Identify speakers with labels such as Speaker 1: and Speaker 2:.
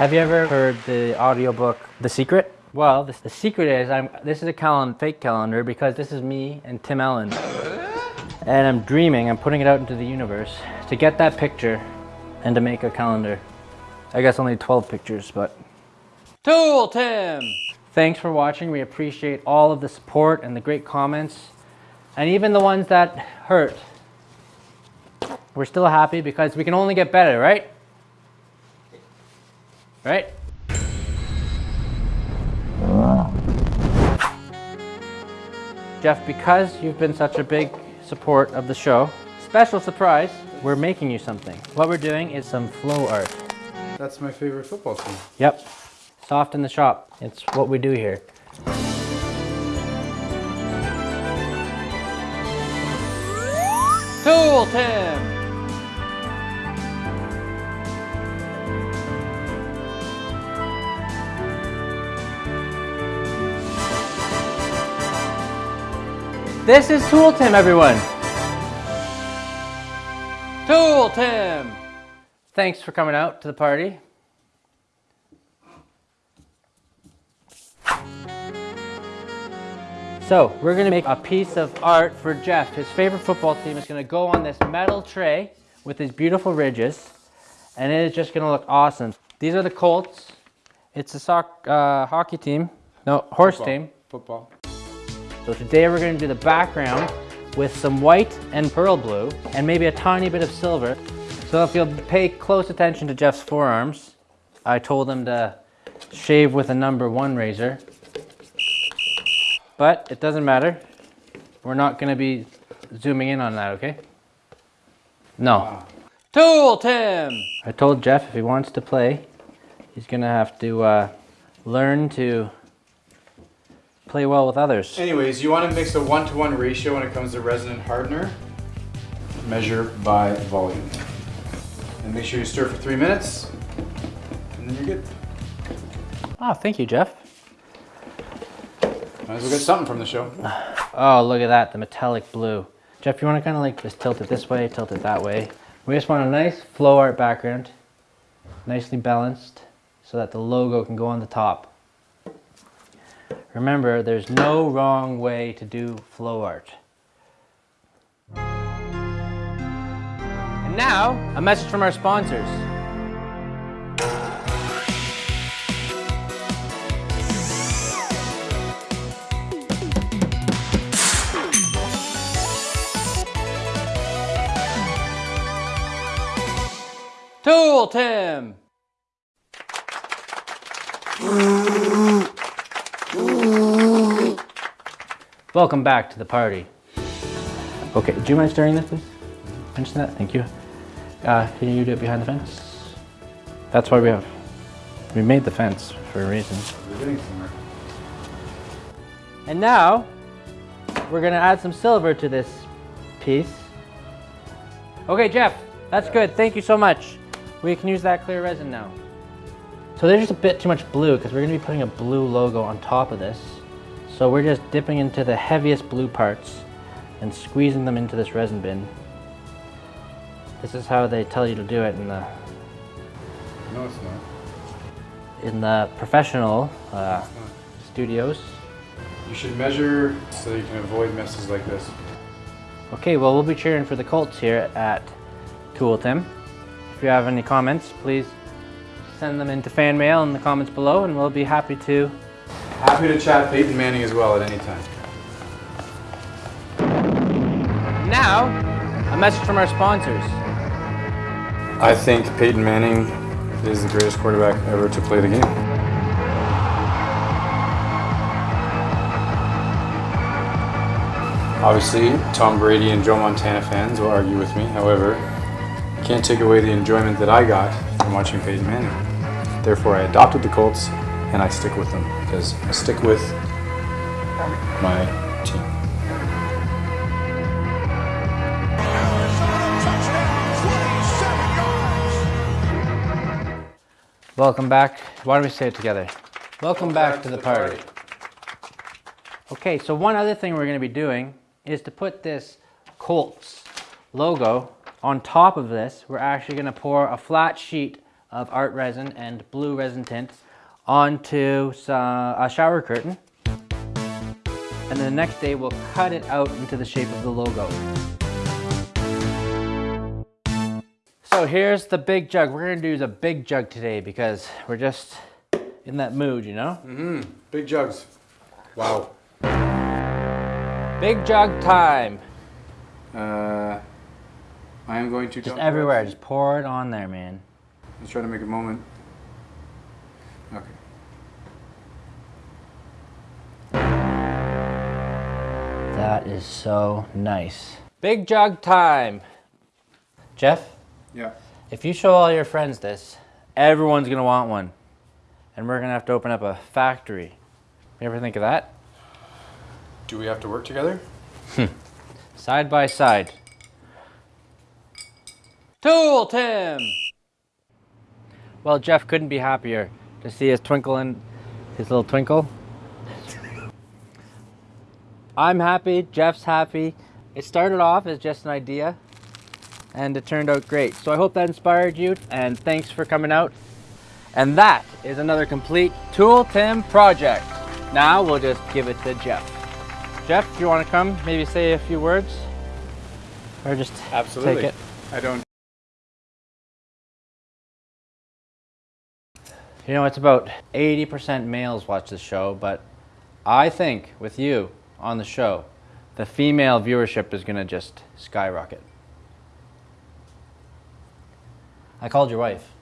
Speaker 1: Have you ever heard the audiobook The Secret? Well, this, the secret is I'm this is a calendar, fake calendar because this is me and Tim Allen. And I'm dreaming, I'm putting it out into the universe to get that picture and to make a calendar. I guess only 12 pictures, but Tool Tim! Thanks for watching. We appreciate all of the support and the great comments and even the ones that hurt. We're still happy because we can only get better, right? Right? Jeff, because you've been such a big support of the show, special surprise, we're making you something. What we're doing is some flow art.
Speaker 2: That's my favorite football team.
Speaker 1: Yep. Soft in the shop. It's what we do here. Tool Tim! This is Tool Tim, everyone. Tool Tim! Thanks for coming out to the party. So we're gonna make a piece of art for Jeff. His favorite football team is gonna go on this metal tray with these beautiful ridges and it is just gonna look awesome. These are the Colts. It's a sock, uh, hockey team, no, horse
Speaker 2: Football.
Speaker 1: team.
Speaker 2: Football.
Speaker 1: So today we're gonna do the background with some white and pearl blue and maybe a tiny bit of silver. So if you'll pay close attention to Jeff's forearms, I told him to shave with a number one razor. But it doesn't matter. We're not gonna be zooming in on that, okay? No. Tool Tim! I told Jeff if he wants to play, he's gonna have to uh, learn to play well with others.
Speaker 2: Anyways, you want to mix a one-to-one ratio when it comes to resin and hardener. Measure by volume. And make sure you stir for three minutes, and then you're good.
Speaker 1: Oh, thank you, Jeff.
Speaker 2: Might as well get something from the show.
Speaker 1: Oh, look at that, the metallic blue. Jeff, you want to kind of like just tilt it this way, tilt it that way. We just want a nice flow art background, nicely balanced, so that the logo can go on the top. Remember, there's no wrong way to do flow art. And now, a message from our sponsors. Tool Tim! Welcome back to the party. Okay, do you mind stirring this, please? Mention that, thank you. Uh, can you do it behind the fence? That's why we have, we made the fence for a reason.
Speaker 2: We're getting somewhere.
Speaker 1: And now, we're gonna add some silver to this piece. Okay, Jeff, that's good. Thank you so much. We can use that clear resin now. So there's just a bit too much blue because we're gonna be putting a blue logo on top of this. So we're just dipping into the heaviest blue parts and squeezing them into this resin bin. This is how they tell you to do it in the
Speaker 2: No, it's not.
Speaker 1: in the professional uh, studios.
Speaker 2: You should measure so you can avoid messes like this.
Speaker 1: Okay, well, we'll be cheering for the Colts here at Tool Tim. If you have any comments, please send them into fan mail in the comments below, and we'll be happy to.
Speaker 2: Happy to chat Peyton Manning as well at any time.
Speaker 1: Now, a message from our sponsors.
Speaker 2: I think Peyton Manning is the greatest quarterback ever to play the game. Obviously, Tom Brady and Joe Montana fans will argue with me. However, can't take away the enjoyment that I got from watching Peyton Manning. Therefore, I adopted the Colts and I stick with them because I stick with my team.
Speaker 1: Welcome back. Why don't we say it together? Welcome, back, to the, party. Okay, so one other thing we're going to be doing is to put this Colts logo on top of this. We're actually going to pour a flat sheet of art resin and blue resin tint onto some, a shower curtain. And then the next day we'll cut it out into the shape of the logo. So here's the big jug. We're gonna do the big jug today because we're just in that mood, you know?
Speaker 2: Mm-hmm, Big jugs. Wow.
Speaker 1: Big jug time.
Speaker 2: Uh, I am going to
Speaker 1: Just
Speaker 2: it
Speaker 1: everywhere, just pour it on there, man.
Speaker 2: Let's try to make a moment.
Speaker 1: That is so nice. Big jug time. Jeff,
Speaker 2: Yeah.
Speaker 1: if you show all your friends this, everyone's gonna want one. And we're gonna have to open up a factory. You ever think of that?
Speaker 2: Do we have to work together?
Speaker 1: Side by side. Tool Tim! Well, Jeff couldn't be happier to see his twinkle in his little twinkle. I'm happy, Jeff's happy. It started off as just an idea and it turned out great. So I hope that inspired you and thanks for coming out. And that is another complete Tool Tim project. Now we'll just give it to Jeff. Jeff, do you want to come? Maybe say a few words? Or just
Speaker 2: Absolutely.
Speaker 1: take it?
Speaker 2: I don't.
Speaker 1: You know, it's about 80% males watch the show, but I think with you on the show, the female viewership is going to just skyrocket. I called your wife.